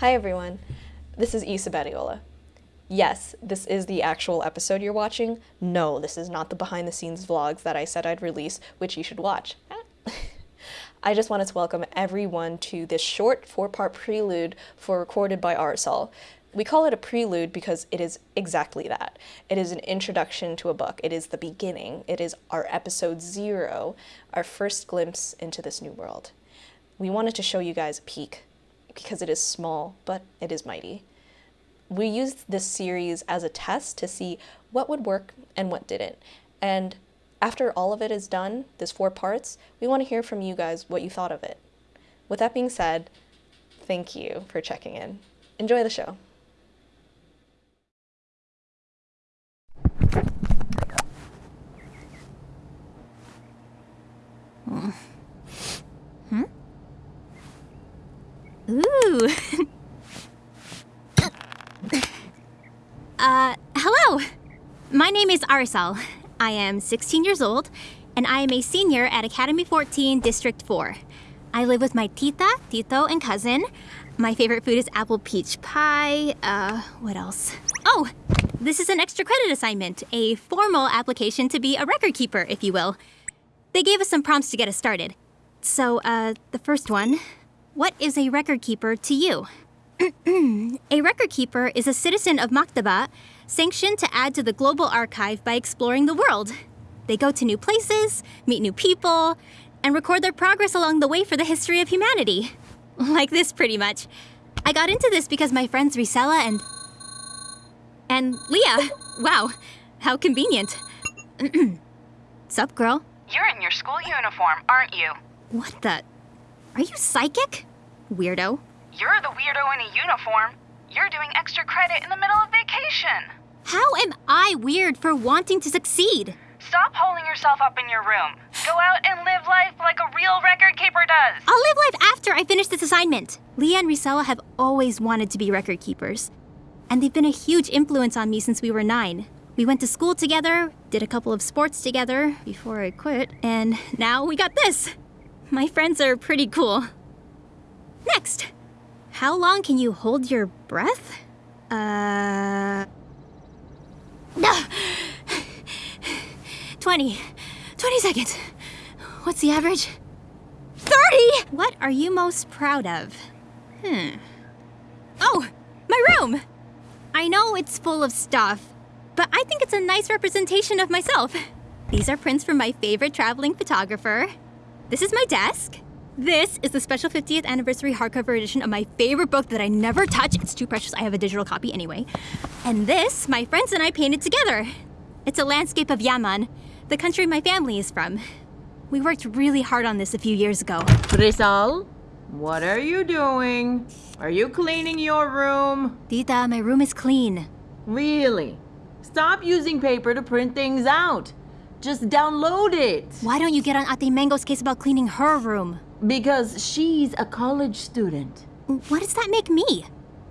Hi everyone, this is Isa Badiola. Yes, this is the actual episode you're watching. No, this is not the behind the scenes vlogs that I said I'd release, which you should watch. I just wanted to welcome everyone to this short four part prelude for Recorded by Arizal. We call it a prelude because it is exactly that. It is an introduction to a book. It is the beginning. It is our episode zero, our first glimpse into this new world. We wanted to show you guys a peek because it is small, but it is mighty. We used this series as a test to see what would work and what didn't. And after all of it is done, this four parts, we want to hear from you guys what you thought of it. With that being said, thank you for checking in. Enjoy the show. Hmm? Uh, hello. My name is Arizal. I am 16 years old, and I am a senior at Academy 14, District 4. I live with my tita, tito, and cousin. My favorite food is apple peach pie. Uh, what else? Oh, this is an extra credit assignment, a formal application to be a record keeper, if you will. They gave us some prompts to get us started. So, uh, the first one What is a record keeper to you? a record keeper is a citizen of Maktaba sanctioned to add to the global archive by exploring the world. They go to new places, meet new people, and record their progress along the way for the history of humanity. Like this, pretty much. I got into this because my friends Risela and. and Leah. Wow, how convenient. Sup, girl? You're in your school uniform, aren't you? What the? Are you psychic? Weirdo. You're the weirdo in a uniform. You're doing extra credit in the middle of vacation. How am I weird for wanting to succeed? Stop holding yourself up in your room. Go out and live life like a real record keeper does. I'll live life after I finish this assignment. Leah and Risela have always wanted to be record keepers. And they've been a huge influence on me since we were nine. We went to school together, did a couple of sports together before I quit, and now we got this. My friends are pretty cool. Next, how long can you hold your breath? Uh. 20. 20 seconds. What's the average? 30! What are you most proud of? Hmm. Oh, my room! I know it's full of stuff, but I think it's a nice representation of myself. These are prints from my favorite traveling photographer. This is my desk. This is the special 50th anniversary hardcover edition of my favorite book that I never touch. It's too precious, I have a digital copy anyway. And this, my friends and I painted together. It's a landscape of Yaman, the country my family is from. We worked really hard on this a few years ago. Rizal, what are you doing? Are you cleaning your room? Tita, my room is clean. Really? Stop using paper to print things out. Just download it. Why don't you get on Ate Mango's case about cleaning her room? Because she's a college student. What does that make me?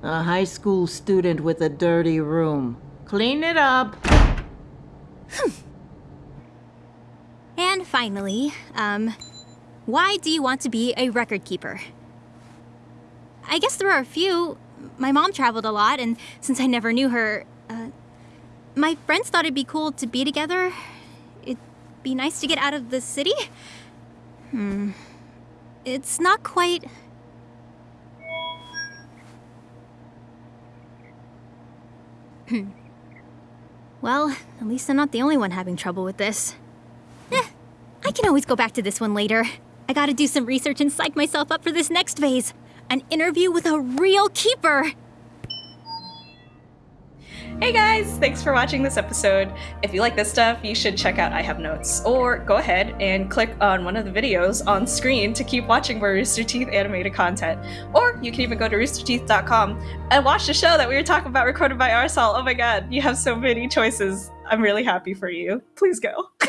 A high school student with a dirty room. Clean it up. And finally, um, why do you want to be a record keeper? I guess there are a few. My mom traveled a lot, and since I never knew her, uh, my friends thought it'd be cool to be together. Be nice to get out of the city. Hmm. It's not quite. well, at least I'm not the only one having trouble with this. Eh, I can always go back to this one later. I gotta do some research and psych myself up for this next phase. An interview with a real keeper! Hey guys, thanks for watching this episode. If you like this stuff, you should check out I Have Notes, or go ahead and click on one of the videos on screen to keep watching more Rooster Teeth animated content. Or you can even go to roosterteeth.com and watch the show that we were talking about recorded by Arizal. Oh my god, you have so many choices. I'm really happy for you. Please go.